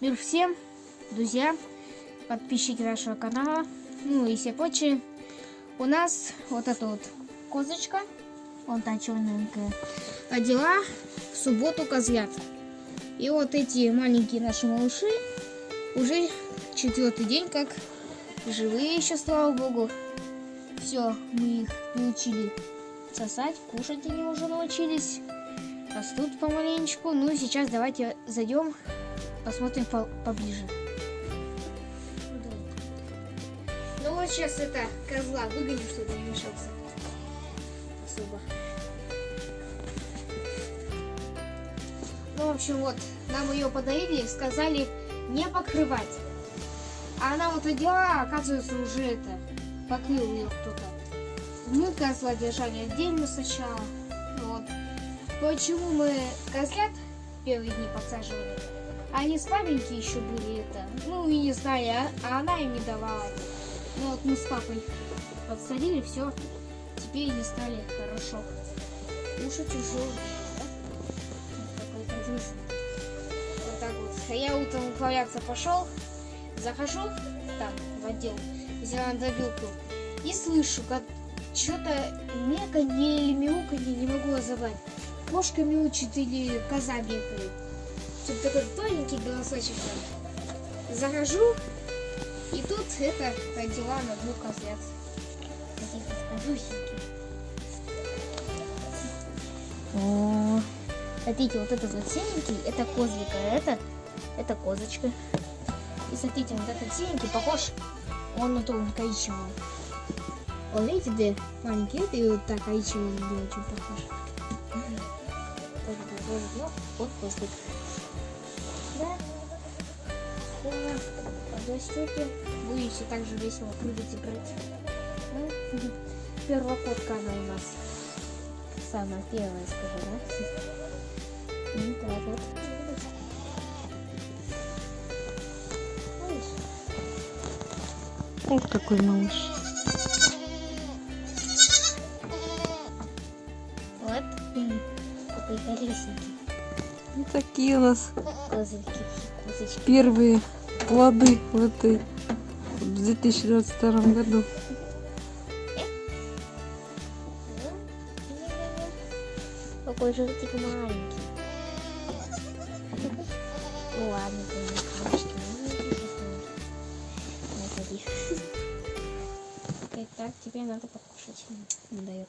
Мир всем, друзья, подписчики нашего канала, ну и все прочие. У нас вот эта вот козочка, вон та черненькая, родила в субботу козлят. И вот эти маленькие наши малыши уже четвертый день как живые еще, слава богу. Все, мы их научили сосать, кушать они уже научились. Растут помаленечку. Ну, сейчас давайте зайдем, посмотрим по поближе. Ну вот сейчас это козла выгоним, чтобы не мешался. Особо. Ну, в общем, вот, нам ее подарили, сказали не покрывать. А она вот родила, оказывается, уже это, покрыл ее кто-то. Мы козла держали отдельно сначала. Вот. Почему мы козлят первые дни подсаживали? Они слабенькие еще были это. Ну, и не знаю, а, а она им не давала. Ну вот мы с папой подсадили, все. Теперь они стали хорошо. Кушать уже да? Такой Вот так вот. А я утром управляться пошел, захожу там в отдел, взяла добилку и слышу, как что-то меканье или мяуканье, не могу разобрать. Кошка мяучит или коза бегает. Тут такой тоненький голосочек. Захожу, и тут это родила на двух козлят. О, смотрите, вот этот вот синенький, это козлик, а это, это козочка. И смотрите, вот этот синенький похож, он на того коричневого. Вот видите, где маленький, и вот так коричневый очень похож. Ну, вот козлик. Да. Подрастете, будете также весело прыгать играть. Ну, первокотка она у нас. Самая первая, скажу, да? Ну, так вот. Ух, какой малыш. Вот. Какой колесенький. Вот такие у нас Козырьки. Козочки. первые плоды в этой в 2022 году. Какой животик маленький. Ну ладно, конечно, Не ходи. Итак, тебе надо покушать. Не дает.